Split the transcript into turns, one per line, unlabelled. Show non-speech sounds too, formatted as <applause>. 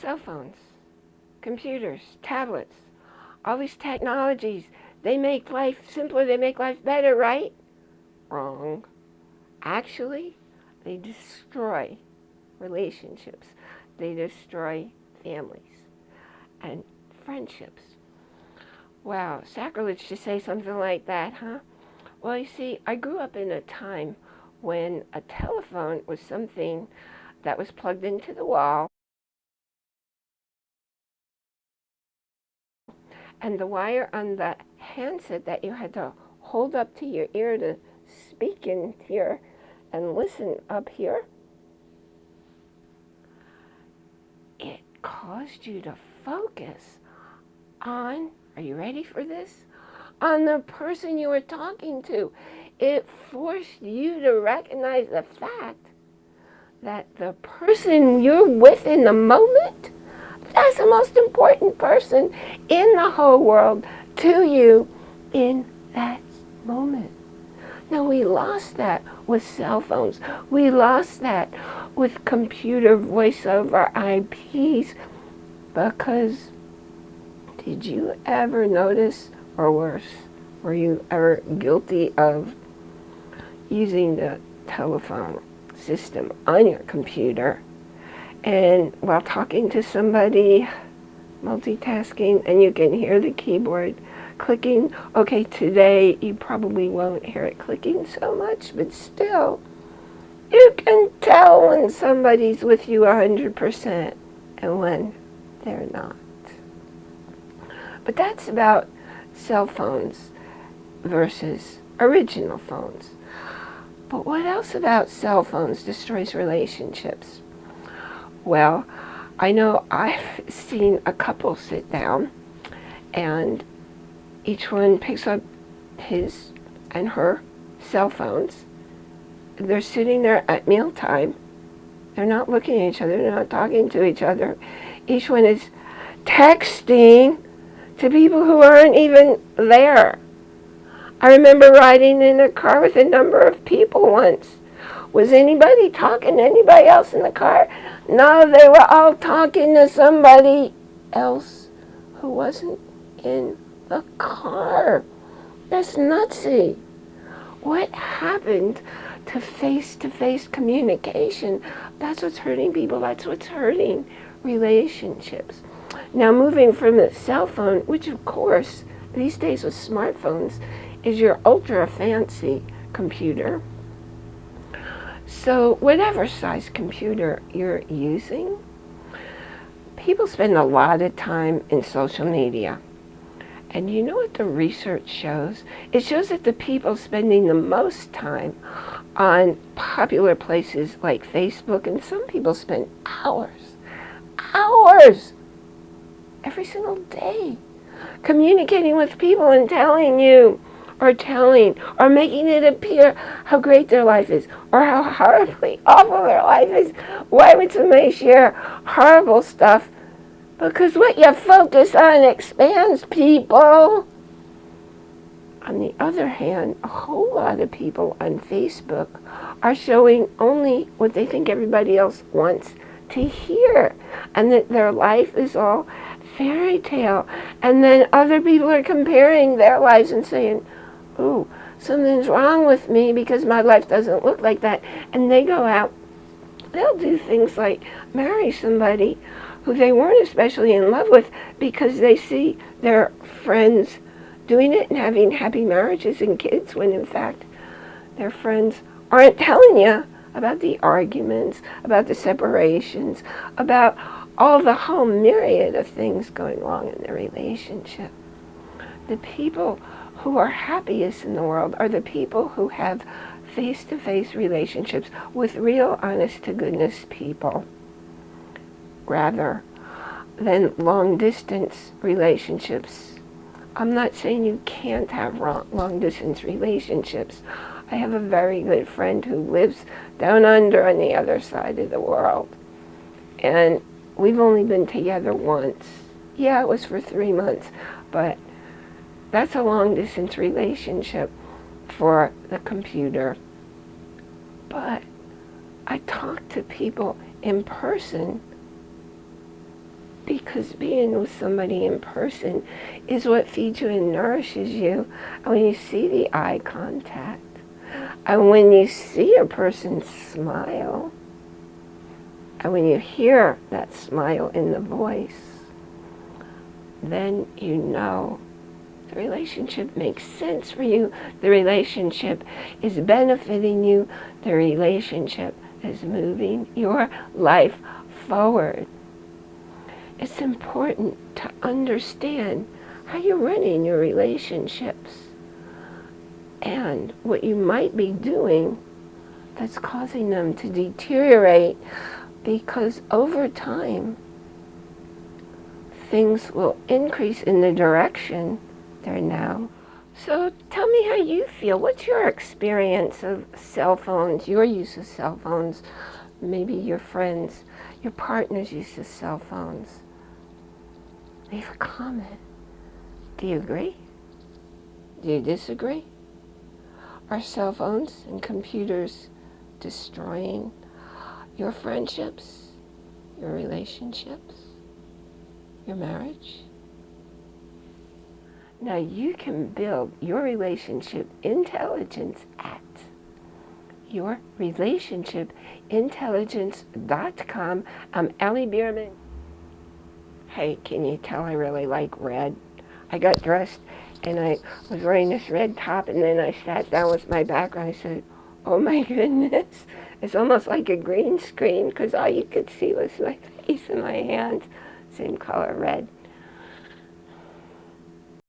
cell phones, computers, tablets, all these technologies, they make life simpler, they make life better, right? Wrong. Actually, they destroy relationships. They destroy families and friendships. Wow, sacrilege to say something like that, huh? Well, you see, I grew up in a time when a telephone was something that was plugged into the wall and the wire on the handset that you had to hold up to your ear to speak in here and listen up here, it caused you to focus on, are you ready for this? On the person you were talking to. It forced you to recognize the fact that the person you're with in the moment, that's the most important person in the whole world to you in that moment. Now we lost that with cell phones. We lost that with computer voice over IPs because did you ever notice or worse, were you ever guilty of using the telephone system on your computer and while talking to somebody, multitasking, and you can hear the keyboard clicking. Okay, today you probably won't hear it clicking so much, but still, you can tell when somebody's with you 100% and when they're not. But that's about cell phones versus original phones. But what else about cell phones destroys relationships? Well, I know I've seen a couple sit down and each one picks up his and her cell phones. They're sitting there at mealtime. They're not looking at each other. They're not talking to each other. Each one is texting to people who aren't even there. I remember riding in a car with a number of people once. Was anybody talking to anybody else in the car? No, they were all talking to somebody else who wasn't in the car. That's nutsy. What happened to face-to-face -face communication? That's what's hurting people. That's what's hurting relationships. Now moving from the cell phone, which of course these days with smartphones is your ultra fancy computer. So whatever size computer you're using, people spend a lot of time in social media. And you know what the research shows? It shows that the people spending the most time on popular places like Facebook, and some people spend hours, hours, every single day, communicating with people and telling you, or telling, or making it appear how great their life is, or how horribly <laughs> awful their life is. Why would somebody share horrible stuff because what you focus on expands people. On the other hand, a whole lot of people on Facebook are showing only what they think everybody else wants to hear. And that their life is all fairy tale. And then other people are comparing their lives and saying, oh, something's wrong with me because my life doesn't look like that. And they go out, they'll do things like marry somebody who they weren't especially in love with because they see their friends doing it and having happy marriages and kids when in fact their friends aren't telling you about the arguments, about the separations, about all the whole myriad of things going wrong in their relationship. The people who are happiest in the world are the people who have face-to-face -face relationships with real honest-to-goodness people rather than long distance relationships. I'm not saying you can't have long distance relationships. I have a very good friend who lives down under on the other side of the world. And we've only been together once. Yeah, it was for three months, but that's a long distance relationship for the computer. But I talk to people in person because being with somebody in person is what feeds you and nourishes you. And when you see the eye contact, and when you see a person smile, and when you hear that smile in the voice, then you know the relationship makes sense for you. The relationship is benefiting you. The relationship is moving your life forward. It's important to understand how you're running your relationships and what you might be doing that's causing them to deteriorate because over time things will increase in the direction they're now. So tell me how you feel. What's your experience of cell phones, your use of cell phones, maybe your friends, your partner's use of cell phones? Leave a comment. Do you agree? Do you disagree? Are cell phones and computers destroying your friendships, your relationships, your marriage? Now you can build your relationship intelligence at yourrelationshipintelligence.com. I'm Ellie Bierman. Hey, can you tell I really like red? I got dressed and I was wearing this red top and then I sat down with my background. I said, oh my <laughs> goodness, it's almost like a green screen because all you could see was my <laughs> face and my hands, same color red.